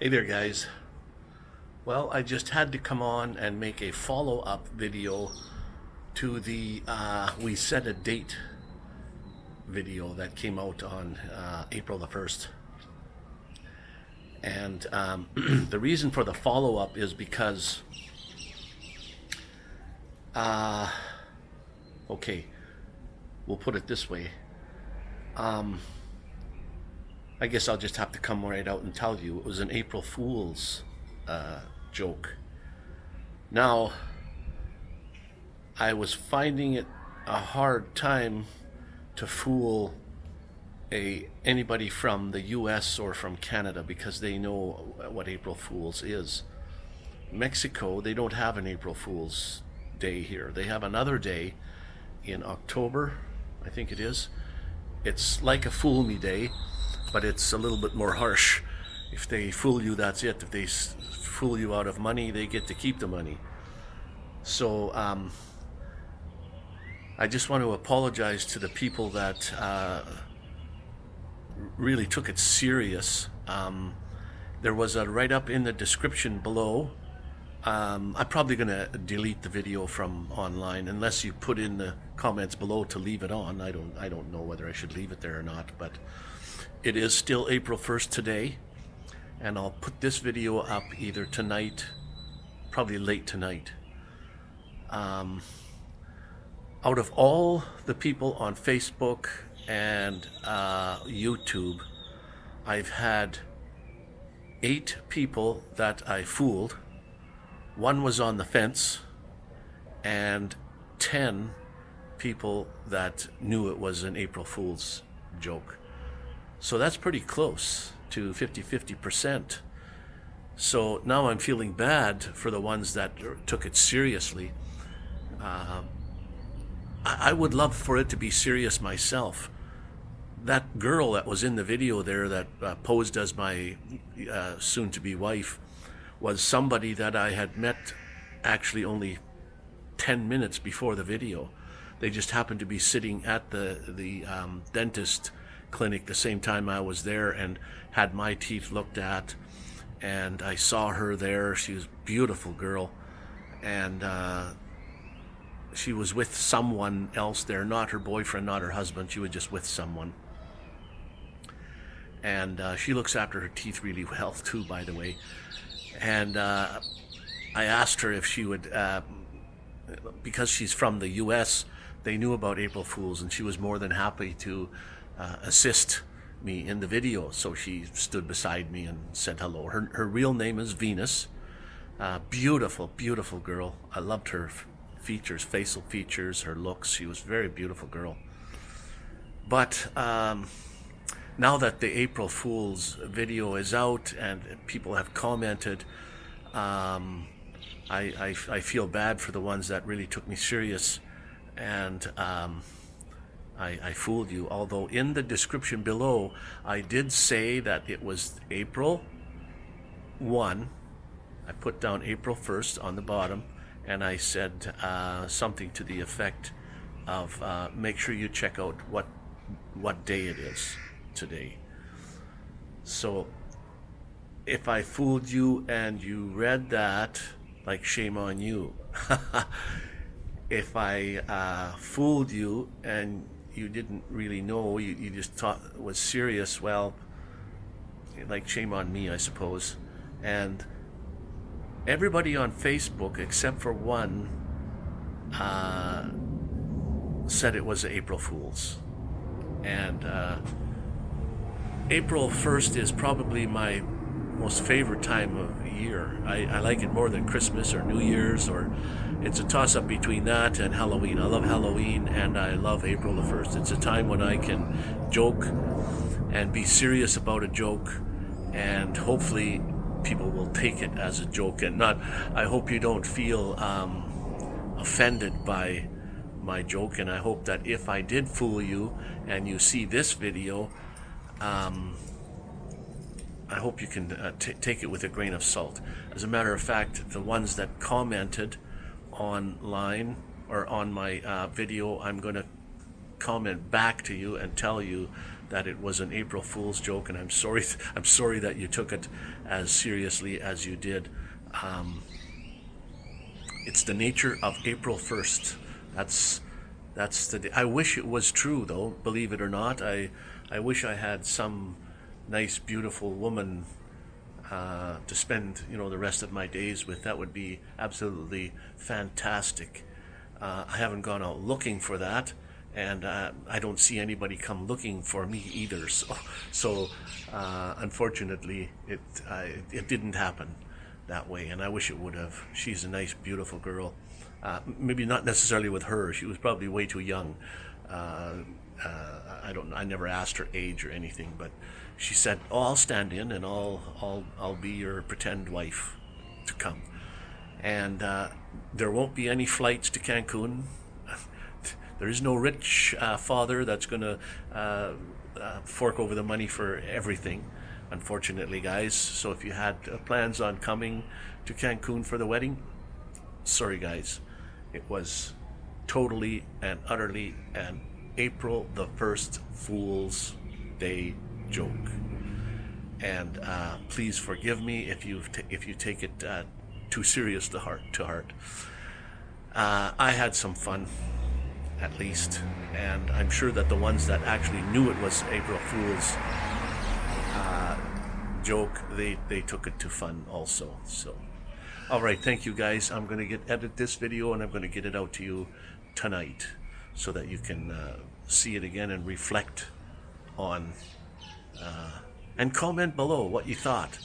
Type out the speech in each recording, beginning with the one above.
Hey there, guys. Well, I just had to come on and make a follow-up video to the uh, We Set a Date video that came out on uh, April the 1st. And um, the reason for the follow-up is because, uh, okay, we'll put it this way. Um, I guess I'll just have to come right out and tell you it was an April Fool's uh, joke. Now, I was finding it a hard time to fool a anybody from the US or from Canada because they know what April Fools is. Mexico, they don't have an April Fool's day here. They have another day in October, I think it is. It's like a fool me day, but it's a little bit more harsh. If they fool you, that's it. If they fool you out of money, they get to keep the money. So um, I just want to apologize to the people that uh, really took it serious. Um, there was a write-up in the description below. Um, I'm probably going to delete the video from online unless you put in the comments below to leave it on. I don't I don't know whether I should leave it there or not, but it is still April 1st today, and I'll put this video up either tonight, probably late tonight. Um, out of all the people on Facebook and uh, YouTube, I've had eight people that I fooled. One was on the fence, and 10 people that knew it was an April Fool's joke. So that's pretty close to 50-50%. So now I'm feeling bad for the ones that took it seriously. Uh, I, would love for it to be serious myself. That girl that was in the video there that uh, posed as my uh, soon-to-be wife was somebody that I had met actually only 10 minutes before the video. They just happened to be sitting at the, the um, dentist clinic the same time I was there and had my teeth looked at. And I saw her there. She was a beautiful girl. And uh, she was with someone else there, not her boyfriend, not her husband. She was just with someone. And uh, she looks after her teeth really well, too, by the way. And uh, I asked her if she would, uh, because she's from the U.S., they knew about April Fools, and she was more than happy to uh, assist me in the video. So she stood beside me and said hello. Her, her real name is Venus. Uh, beautiful, beautiful girl. I loved her features, facial features, her looks. She was a very beautiful girl. But um, now that the April Fool's video is out and people have commented, um, I, I, I, feel bad for the ones that really took me serious. And um, I, I fooled you. Although in the description below, I did say that it was April 1. I put down April 1st on the bottom, and I said uh, something to the effect of uh, make sure you check out what what day it is today. So if I fooled you and you read that, like shame on you. if I uh, fooled you and you didn't really know, you, you just thought was serious, well, like shame on me, I suppose. And everybody on Facebook, except for one, uh, said it was April Fool's. And uh, April 1st is probably my most favorite time of year. I, I like it more than Christmas or New Year's or it's a toss-up between that and Halloween. I love Halloween and I love April the 1st. It's a time when I can joke and be serious about a joke and hopefully people will take it as a joke and not, I hope you don't feel um, offended by my joke and I hope that if I did fool you and you see this video, um, I hope you can uh, take it with a grain of salt. As a matter of fact, the ones that commented online or on my uh, video, I'm going to comment back to you and tell you that it was an April Fool's joke, and I'm sorry. I'm sorry that you took it as seriously as you did. Um, it's the nature of April 1st. That's that's the. Day. I wish it was true, though. Believe it or not, I I wish I had some nice, beautiful woman uh, to spend you know the rest of my days with. That would be absolutely fantastic. Uh, I haven't gone out looking for that, and uh, I don't see anybody come looking for me either. So, so uh, unfortunately, it it didn't happen that way, and I wish it would have. She's a nice, beautiful girl. Uh, maybe not necessarily with her. She was probably way too young. Uh, I don't. I never asked her age or anything, but she said, "Oh, I'll stand in, and I'll I'll I'll be your pretend wife to come." And uh, there won't be any flights to Cancun. there is no rich uh, father that's going to uh, fork over the money for everything unfortunately, guys. So if you had uh, plans on coming to Cancun for the wedding, sorry, guys. It was totally and utterly an April the 1st Fool's Day joke. And uh, please forgive me if you if you take it uh, too serious to heart. To heart. Uh, I had some fun, at least, and I'm sure that the ones that actually knew it was April Fools joke, they, they took it to fun also. So, all right, thank you guys. I'm going to get edit this video and I'm going to get it out to you tonight so that you can uh, see it again and reflect on uh, and comment below what you thought.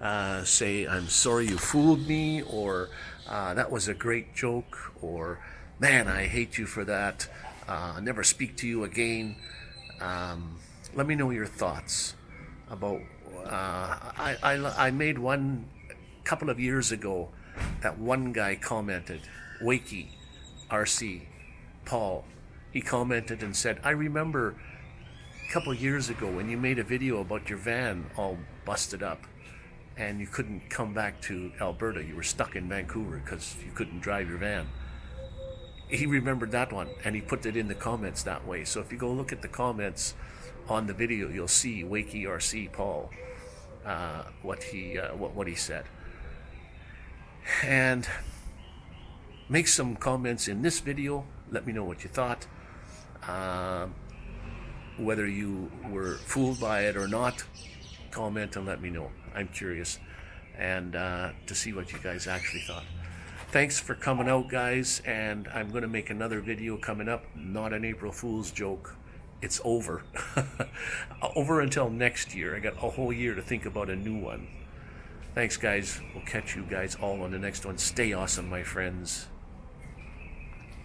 Uh, say, I'm sorry you fooled me, or uh, that was a great joke, or man, I hate you for that. Uh, never speak to you again. Um, let me know your thoughts about uh, I, I, I made one couple of years ago that one guy commented, Wakey, RC, Paul, he commented and said, I remember couple years ago when you made a video about your van all busted up and you couldn't come back to Alberta. You were stuck in Vancouver because you couldn't drive your van. He remembered that one and he put it in the comments that way. So if you go look at the comments on the video, you'll see Wakey RC Paul uh, what he uh, what what he said, and make some comments in this video. Let me know what you thought. Uh, whether you were fooled by it or not, comment and let me know. I'm curious and uh, to see what you guys actually thought. Thanks for coming out, guys, and I'm going to make another video coming up. Not an April Fool's joke it's over. over until next year. I got a whole year to think about a new one. Thanks, guys. We'll catch you guys all on the next one. Stay awesome, my friends.